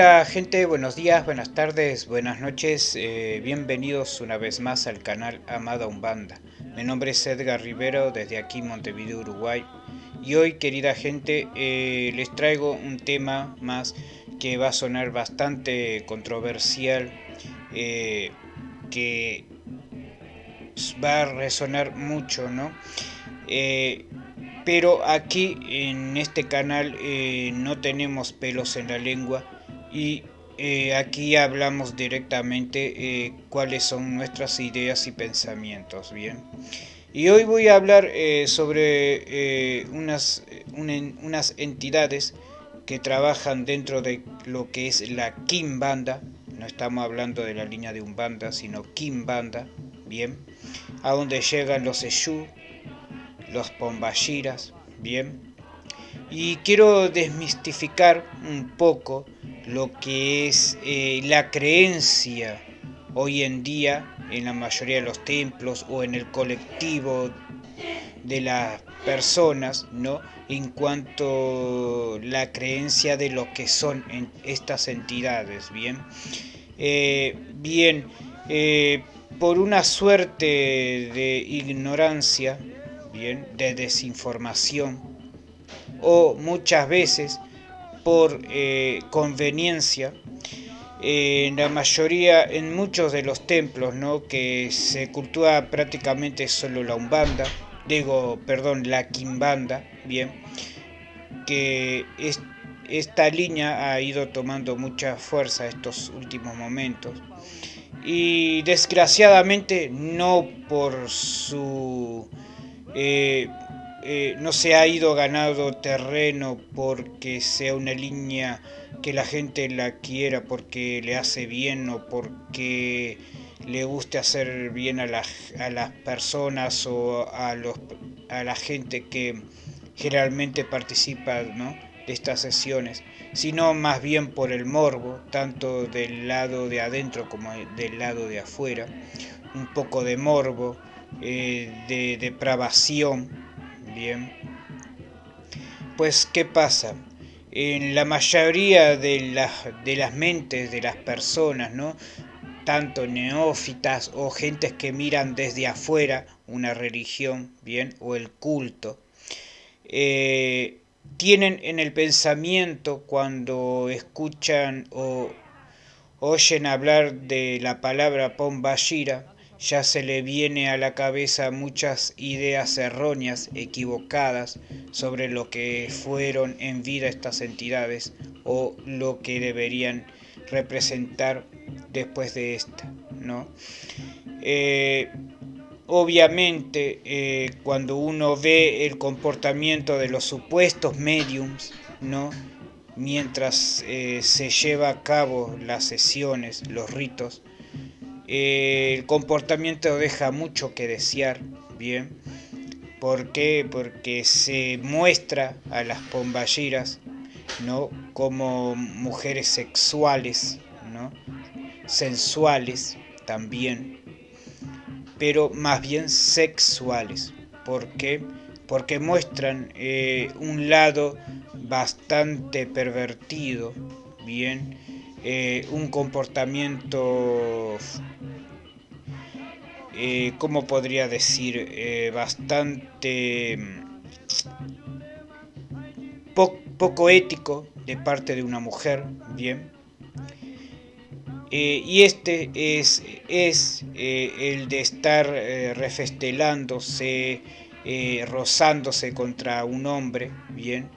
Hola gente, buenos días, buenas tardes, buenas noches, eh, bienvenidos una vez más al canal Amada Umbanda. Mi nombre es Edgar Rivero desde aquí Montevideo, Uruguay. Y hoy querida gente eh, les traigo un tema más que va a sonar bastante controversial, eh, que va a resonar mucho, ¿no? pero aquí en este canal no tenemos pelos en la lengua y eh, aquí hablamos directamente eh, cuáles son nuestras ideas y pensamientos, ¿bien? Y hoy voy a hablar eh, sobre unas, unas entidades que trabajan dentro de lo que es la Kimbanda, no estamos hablando de la línea de Umbanda, sino Kimbanda, ¿bien? A donde llegan los Eshu, los Pombashiras, ¿bien? Y quiero desmistificar un poco lo que es eh, la creencia hoy en día en la mayoría de los templos o en el colectivo de las personas, ¿no? En cuanto la creencia de lo que son estas entidades, ¿bien? Eh, bien, eh, por una suerte de ignorancia, ¿bien? De desinformación, o muchas veces por eh, conveniencia, en la mayoría, en muchos de los templos, ¿no? que se cultúa prácticamente solo la umbanda, digo, perdón, la quimbanda, bien, que esta línea ha ido tomando mucha fuerza estos últimos momentos y desgraciadamente no por su eh, eh, no se ha ido ganado terreno porque sea una línea que la gente la quiera porque le hace bien o porque le guste hacer bien a, a las personas o a, los, a la gente que generalmente participa de estas sesiones, sino más bien por el morbo, tanto del lado de adentro como del lado de afuera, un poco de morbo, eh, de depravación, Bien. Pues, ¿qué pasa? En la mayoría de, de las mentes de las personas, ¿no? tanto neófitas o gentes que miran desde afuera una religión, bien, o el culto, eh, tienen en el pensamiento cuando escuchan o oyen hablar de la palabra Pombashira, ya se le viene a la cabeza muchas ideas erróneas, equivocadas, sobre lo que fueron en vida estas entidades o lo que deberían representar después de esta, ¿no? Eh, obviamente, eh, cuando uno ve el comportamiento de los supuestos mediums, ¿no? Mientras eh, se lleva a cabo las sesiones, los ritos, el comportamiento deja mucho que desear, bien. ¿Por qué? Porque se muestra a las pomballeras, ¿no? Como mujeres sexuales, ¿no? Sensuales también, pero más bien sexuales. ¿Por qué? Porque muestran eh, un lado bastante pervertido, bien, eh, un comportamiento, eh, ¿cómo podría decir? Eh, bastante mm, poco ético de parte de una mujer, bien. y este es, es el de estar refestelándose, rozándose contra un hombre, bien,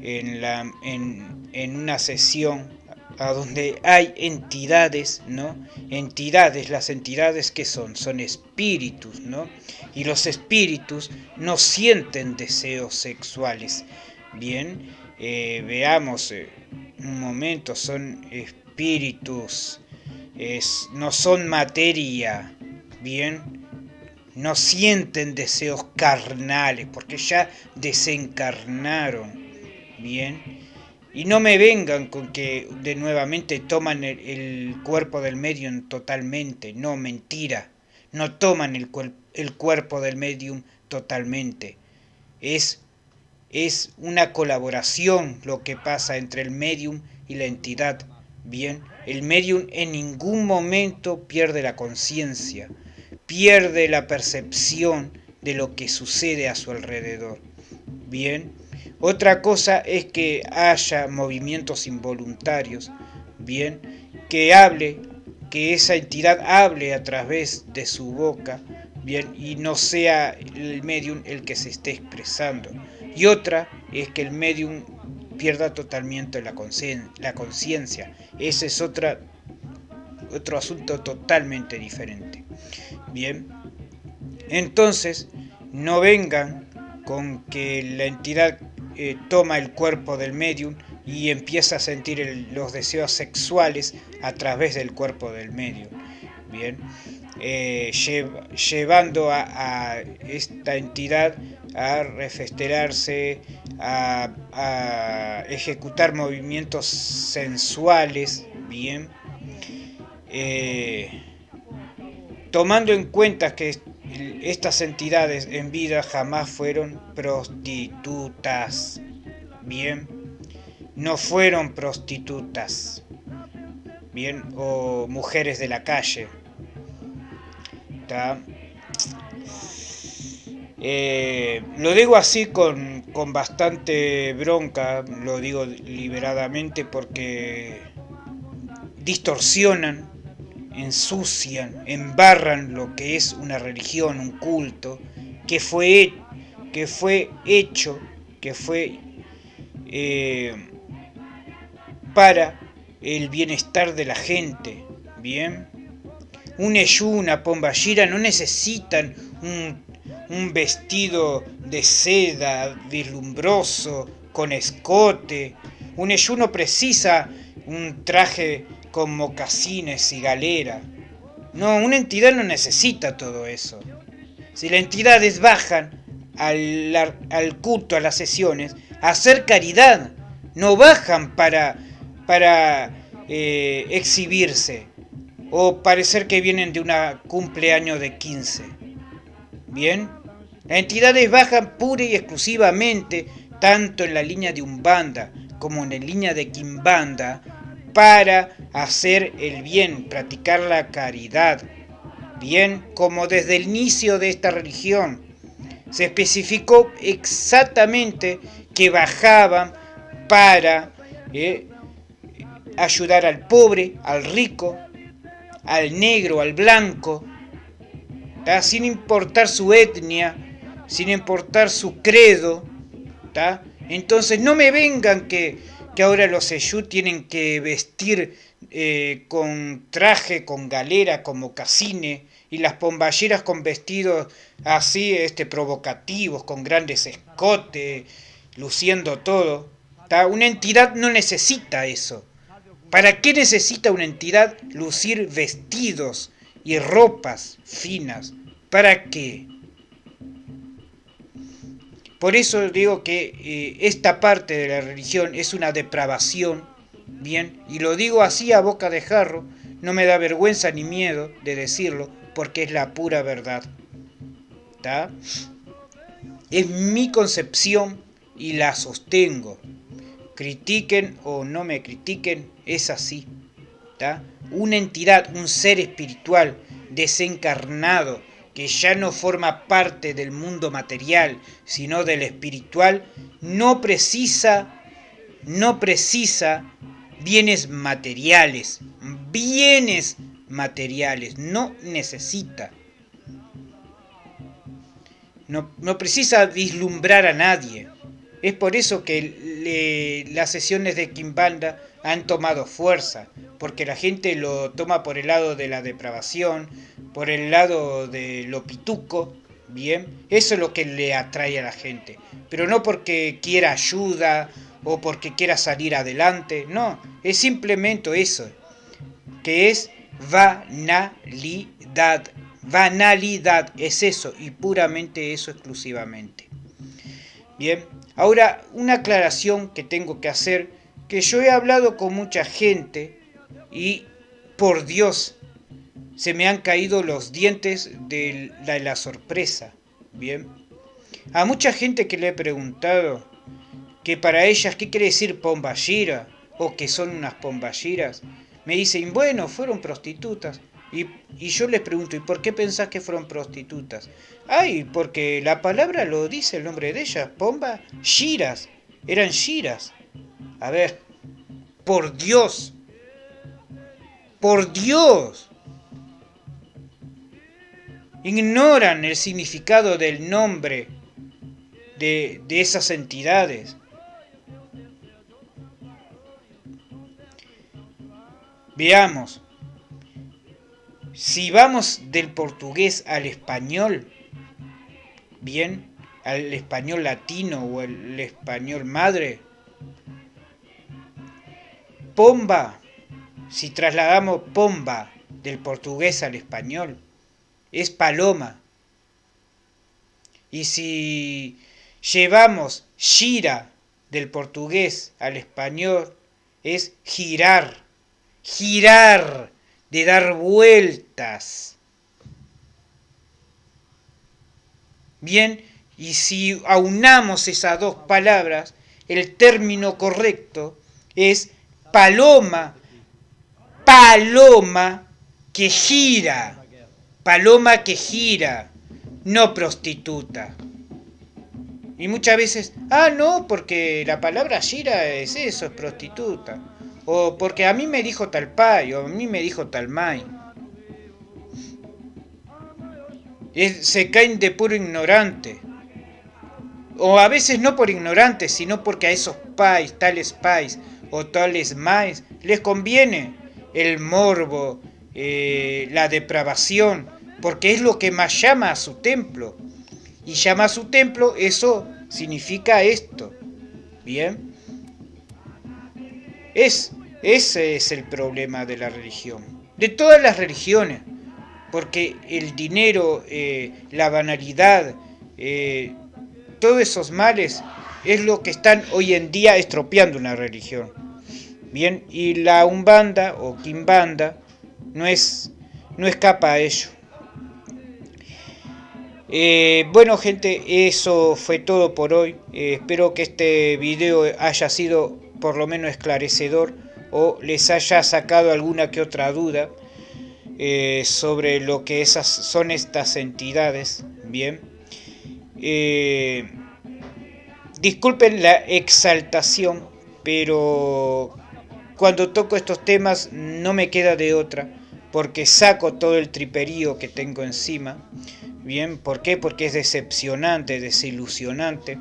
en, la, en, en una sesión a donde hay entidades, ¿no? Entidades, las entidades que son, son espíritus, ¿no? Y los espíritus no sienten deseos sexuales. Bien, eh, veamos eh, un momento, son espíritus, es, no son materia, bien, no sienten deseos carnales, porque ya desencarnaron, bien, y no me vengan con que de nuevamente toman el, cuerpo del medium totalmente. No, mentira. No toman el, el cuerpo del medium totalmente. Es, es una colaboración lo que pasa entre el medium y la entidad. Bien, el medium en ningún momento pierde la conciencia, pierde la percepción de lo que sucede a su alrededor. Bien, otra cosa es que haya movimientos involuntarios. Bien, que hable, que esa entidad hable a través de su boca. Bien, y no sea el medium el que se esté expresando. Y otra es que el medium pierda totalmente la conciencia. Ese es otra, otro asunto totalmente diferente. Bien, entonces no vengan con que la entidad eh, toma el cuerpo del medium y empieza a sentir los deseos sexuales a través del cuerpo del medium. Bien, eh, llevando a, esta entidad a refestelarse, a, ejecutar movimientos sensuales, bien, eh, tomando en cuenta que estas entidades en vida jamás fueron prostitutas, bien, no fueron prostitutas, bien, o mujeres de la calle, eh, lo digo así con, con bastante bronca, lo digo liberadamente porque distorsionan, ensucian, embarran lo que es una religión, un culto, que fue, que fue hecho, que fue eh, para el bienestar de la gente, ¿bien? un Eshu, una no necesitan un, vestido de seda vislumbroso, con escote. Un Eshu no precisa un traje con mocasines y galera. No, una entidad no necesita todo eso. Si las entidades bajan al, al culto, a las sesiones, a hacer caridad, no bajan para, para eh, exhibirse o parecer que vienen de una cumpleaños de 15. Bien, las entidades bajan pura y exclusivamente tanto en la línea de Umbanda como en la línea de Kimbanda para hacer el bien, practicar la caridad. Bien, como desde el inicio de esta religión se especificó exactamente que bajaban para eh, ayudar al pobre, al rico, al negro, al blanco, sin importar su etnia, sin importar su credo. Entonces no me vengan que, que ahora los Eyú tienen que vestir eh, con traje, con galera, como casine, y las pomballeras con vestidos así este, provocativos, con grandes escotes, luciendo todo. Una entidad no necesita eso. ¿Para qué necesita una entidad lucir vestidos y ropas finas? ¿Para qué? Por eso digo que eh, esta parte de la religión es una depravación, bien, y lo digo así a boca de jarro, no me da vergüenza ni miedo de decirlo, porque es la pura verdad. ¿Está? Es mi concepción y la sostengo critiquen o no me critiquen, es así. Una entidad, un ser espiritual desencarnado, que ya no forma parte del mundo material, sino del espiritual, no precisa, no precisa bienes materiales, bienes materiales, no necesita. No, no precisa vislumbrar a nadie. Es por eso que las sesiones de Kimbanda han tomado fuerza, porque la gente lo toma por el lado de la depravación, por el lado de lo pituco, bien, eso es lo que le atrae a la gente, pero no porque quiera ayuda o porque quiera salir adelante, no, es simplemente eso, que es banalidad, banalidad, es eso y puramente eso exclusivamente. Bien, Ahora, una aclaración que tengo que hacer, que yo he hablado con mucha gente y por Dios, se me han caído los dientes de la, sorpresa. Bien, a mucha gente que le he preguntado que para ellas, ¿qué quiere decir pomballira? O que son unas pomballiras. me dicen, bueno, fueron prostitutas. Y, yo les pregunto, ¿y por qué pensás que fueron prostitutas? Ay, porque la palabra lo dice el nombre de ellas, Pomba, Shiras, eran Shiras. A ver, por Dios, por Dios. Ignoran el significado del nombre de, de esas entidades. Veamos, si vamos del portugués al español, bien, al español latino o el español madre, pomba, si trasladamos pomba del portugués al español, es paloma. Y si llevamos gira del portugués al español, es girar, girar de dar vueltas. Bien, y si aunamos esas dos palabras, el término correcto es paloma, paloma que gira, paloma que gira, no prostituta. Y muchas veces, ah, no, porque la palabra gira es eso, es prostituta. O porque a mí me dijo tal pai, o a mí me dijo tal mai. se caen de puro ignorante. O a veces no por ignorantes, sino porque a esos pais, tales pais o tales mais, les conviene el morbo, eh, la depravación, porque es lo que más llama a su templo. Y llama a su templo, eso significa esto. Bien. Es, ese es el problema de la religión, de todas las religiones, porque el dinero, eh, la banalidad, eh, todos esos males es lo que están hoy en día estropeando una religión. Bien, y la umbanda o quimbanda no, es, no escapa a ello. Eh, bueno gente, eso fue todo por hoy. espero que este video haya sido por lo menos esclarecedor o les haya sacado alguna que otra duda eh, sobre lo que esas son estas entidades. Bien. Disculpen la exaltación, pero cuando toco estos temas no me queda de otra, porque saco todo el triperío que tengo encima. Bien, ¿por qué? Porque es decepcionante, desilusionante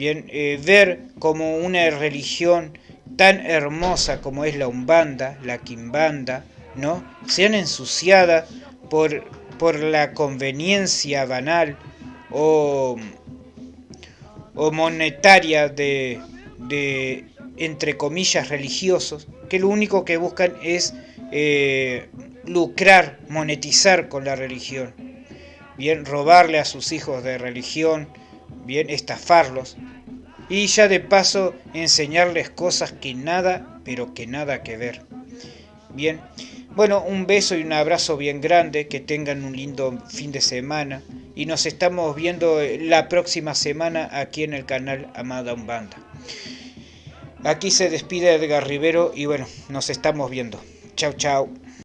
Bien, eh, ver como una religión tan hermosa como es la Umbanda, la Quimbanda, ¿no? sean ensuciada por, por la conveniencia banal o, o monetaria de, de, entre comillas, religiosos, que lo único que buscan es eh, lucrar, monetizar con la religión. Bien, robarle a sus hijos de religión, bien estafarlos y ya de paso enseñarles cosas que nada, pero que nada que ver. Bien, bueno, un beso y un abrazo bien grande, que tengan un lindo fin de semana y nos estamos viendo la próxima semana aquí en el canal Amada Umbanda. Aquí se despide Edgar Rivero y bueno, nos estamos viendo. Chao, chao.